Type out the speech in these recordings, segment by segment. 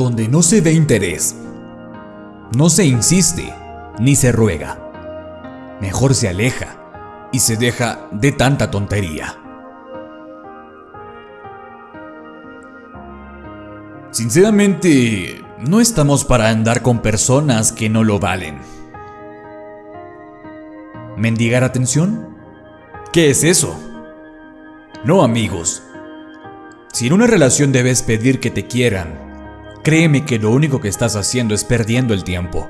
donde no se ve interés. No se insiste ni se ruega. Mejor se aleja y se deja de tanta tontería. Sinceramente, no estamos para andar con personas que no lo valen. ¿Mendigar atención? ¿Qué es eso? No amigos. Si en una relación debes pedir que te quieran, créeme que lo único que estás haciendo es perdiendo el tiempo.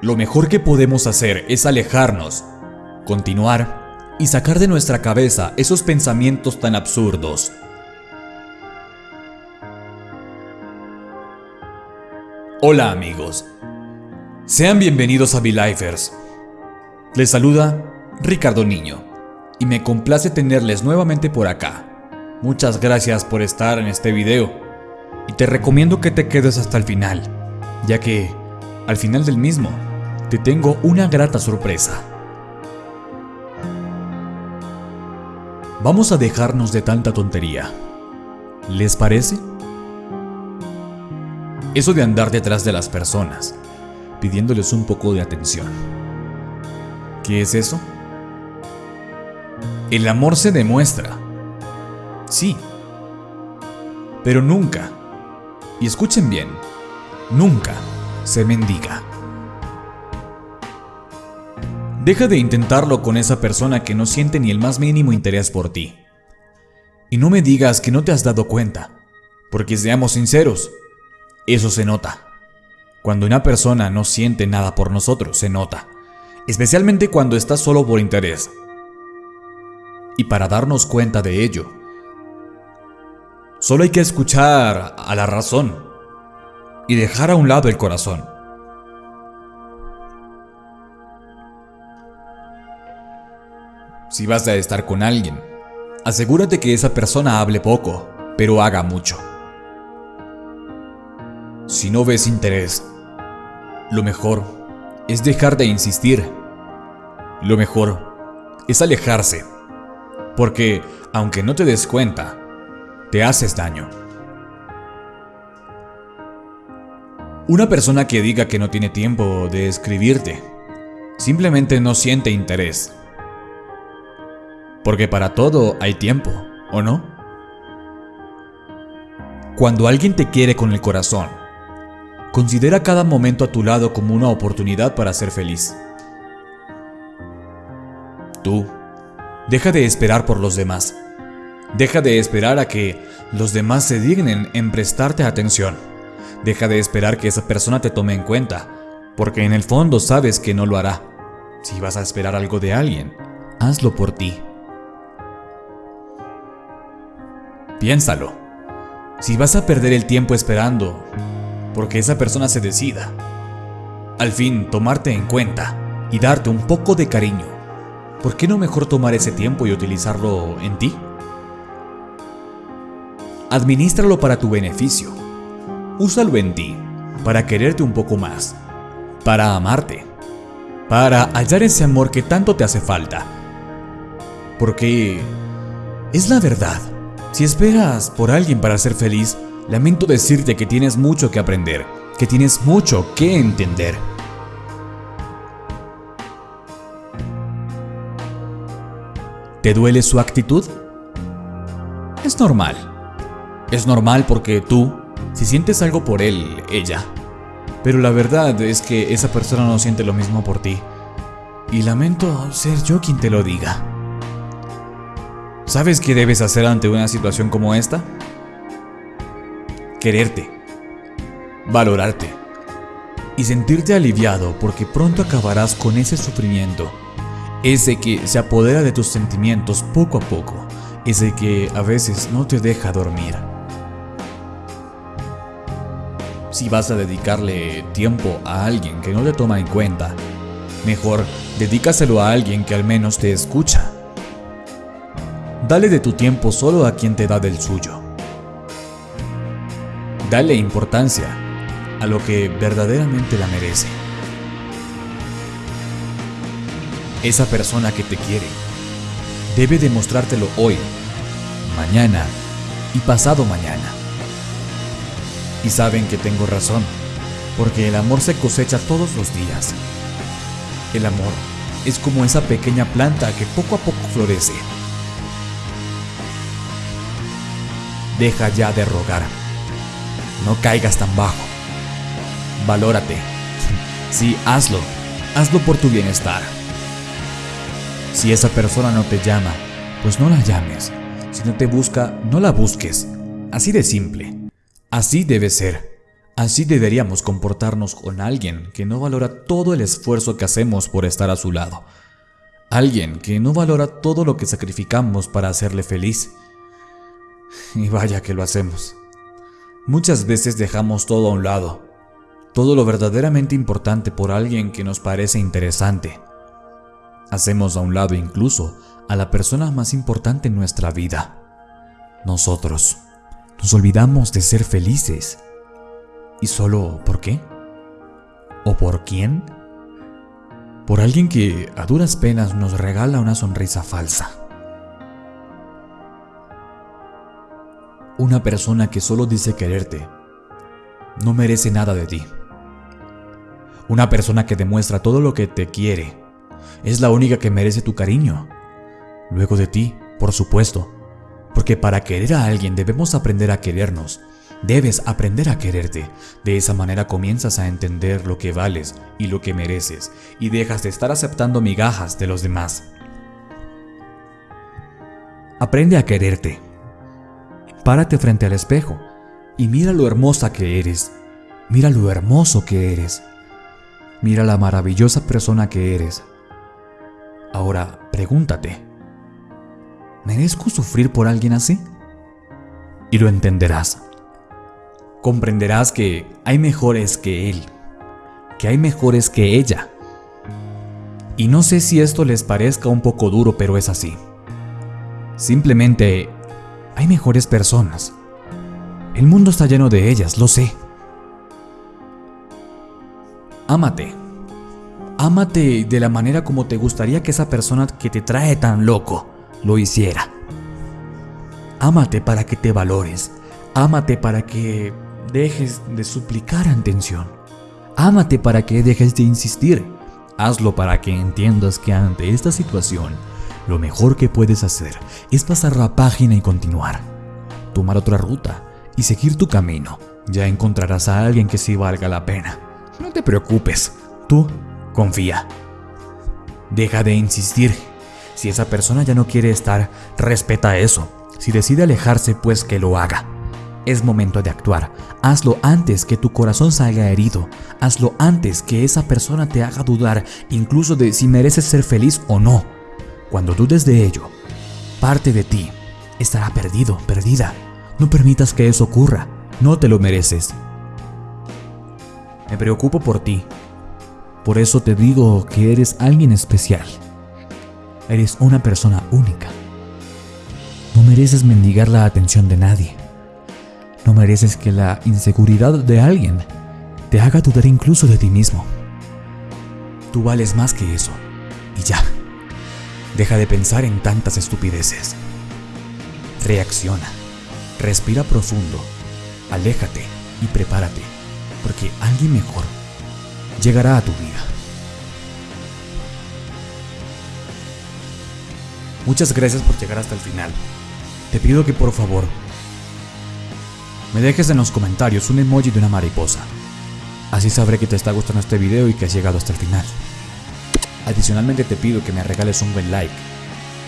Lo mejor que podemos hacer es alejarnos, continuar y sacar de nuestra cabeza esos pensamientos tan absurdos. Hola amigos, sean bienvenidos a V-Lifers. Les saluda Ricardo Niño y me complace tenerles nuevamente por acá. Muchas gracias por estar en este video y te recomiendo que te quedes hasta el final, ya que al final del mismo te tengo una grata sorpresa. Vamos a dejarnos de tanta tontería. ¿Les parece? Eso de andar detrás de las personas, pidiéndoles un poco de atención. ¿Qué es eso? El amor se demuestra. Sí. Pero nunca, y escuchen bien, nunca se mendiga. Deja de intentarlo con esa persona que no siente ni el más mínimo interés por ti. Y no me digas que no te has dado cuenta, porque seamos sinceros, eso se nota. Cuando una persona no siente nada por nosotros, se nota. Especialmente cuando está solo por interés. Y para darnos cuenta de ello, solo hay que escuchar a la razón y dejar a un lado el corazón. Si vas a estar con alguien, asegúrate que esa persona hable poco, pero haga mucho. Si no ves interés, lo mejor es dejar de insistir. Lo mejor es alejarse. Porque, aunque no te des cuenta, te haces daño. Una persona que diga que no tiene tiempo de escribirte, simplemente no siente interés. Porque para todo hay tiempo, ¿o no? Cuando alguien te quiere con el corazón, Considera cada momento a tu lado como una oportunidad para ser feliz. Tú, deja de esperar por los demás. Deja de esperar a que los demás se dignen en prestarte atención. Deja de esperar que esa persona te tome en cuenta, porque en el fondo sabes que no lo hará. Si vas a esperar algo de alguien, hazlo por ti. Piénsalo. Si vas a perder el tiempo esperando, porque esa persona se decida. Al fin, tomarte en cuenta y darte un poco de cariño. ¿Por qué no mejor tomar ese tiempo y utilizarlo en ti? Administralo para tu beneficio. Úsalo en ti, para quererte un poco más, para amarte, para hallar ese amor que tanto te hace falta. Porque es la verdad. Si esperas por alguien para ser feliz, lamento decirte que tienes mucho que aprender, que tienes mucho que entender. ¿Te duele su actitud? Es normal. Es normal porque tú, si sientes algo por él, ella. Pero la verdad es que esa persona no siente lo mismo por ti. Y lamento ser yo quien te lo diga. ¿Sabes qué debes hacer ante una situación como esta? quererte, valorarte y sentirte aliviado porque pronto acabarás con ese sufrimiento, ese que se apodera de tus sentimientos poco a poco, ese que a veces no te deja dormir. Si vas a dedicarle tiempo a alguien que no te toma en cuenta, mejor dedícaselo a alguien que al menos te escucha. Dale de tu tiempo solo a quien te da del suyo. Dale importancia a lo que verdaderamente la merece. Esa persona que te quiere debe demostrártelo hoy, mañana y pasado mañana. Y saben que tengo razón, porque el amor se cosecha todos los días. El amor es como esa pequeña planta que poco a poco florece. Deja ya de rogar. No caigas tan bajo. Valórate. Sí, hazlo. Hazlo por tu bienestar. Si esa persona no te llama, pues no la llames. Si no te busca, no la busques. Así de simple. Así debe ser. Así deberíamos comportarnos con alguien que no valora todo el esfuerzo que hacemos por estar a su lado. Alguien que no valora todo lo que sacrificamos para hacerle feliz. Y vaya que lo hacemos. Muchas veces dejamos todo a un lado, todo lo verdaderamente importante por alguien que nos parece interesante. Hacemos a un lado incluso a la persona más importante en nuestra vida, nosotros. Nos olvidamos de ser felices. ¿Y solo por qué? ¿O por quién? Por alguien que a duras penas nos regala una sonrisa falsa. Una persona que solo dice quererte no merece nada de ti. Una persona que demuestra todo lo que te quiere es la única que merece tu cariño. Luego de ti, por supuesto. Porque para querer a alguien debemos aprender a querernos. Debes aprender a quererte. De esa manera comienzas a entender lo que vales y lo que mereces y dejas de estar aceptando migajas de los demás. Aprende a quererte. Párate frente al espejo y mira lo hermosa que eres. Mira lo hermoso que eres. Mira la maravillosa persona que eres. Ahora pregúntate, ¿merezco sufrir por alguien así? Y lo entenderás. Comprenderás que hay mejores que él, que hay mejores que ella. Y no sé si esto les parezca un poco duro, pero es así. Simplemente hay mejores personas. El mundo está lleno de ellas, lo sé. Ámate. Ámate de la manera como te gustaría que esa persona que te trae tan loco lo hiciera. Ámate para que te valores. Ámate para que dejes de suplicar atención. Ámate para que dejes de insistir. Hazlo para que entiendas que ante esta situación, lo mejor que puedes hacer es pasar la página y continuar. Tomar otra ruta y seguir tu camino. Ya encontrarás a alguien que sí valga la pena. No te preocupes, tú confía. Deja de insistir. Si esa persona ya no quiere estar, respeta eso. Si decide alejarse, pues que lo haga. Es momento de actuar. Hazlo antes que tu corazón salga herido. Hazlo antes que esa persona te haga dudar incluso de si mereces ser feliz o no. Cuando dudes de ello, parte de ti estará perdido, perdida. No permitas que eso ocurra. No te lo mereces. Me preocupo por ti por eso te digo que eres alguien especial. Eres una persona única. No mereces mendigar la atención de nadie. No mereces que la inseguridad de alguien te haga dudar incluso de ti mismo. Tú vales más que eso. Y ya. Deja de pensar en tantas estupideces. Reacciona. Respira profundo. Aléjate y prepárate. Porque alguien mejor llegará a tu vida. Muchas gracias por llegar hasta el final. Te pido que por favor me dejes en los comentarios un emoji de una mariposa. Así sabré que te está gustando este video y que has llegado hasta el final. Adicionalmente te pido que me regales un buen like,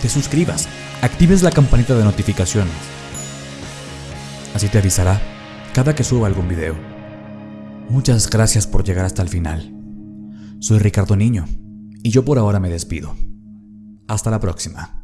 te suscribas, actives la campanita de notificaciones. Así te avisará cada que suba algún video. Muchas gracias por llegar hasta el final. Soy Ricardo Niño y yo por ahora me despido. Hasta la próxima.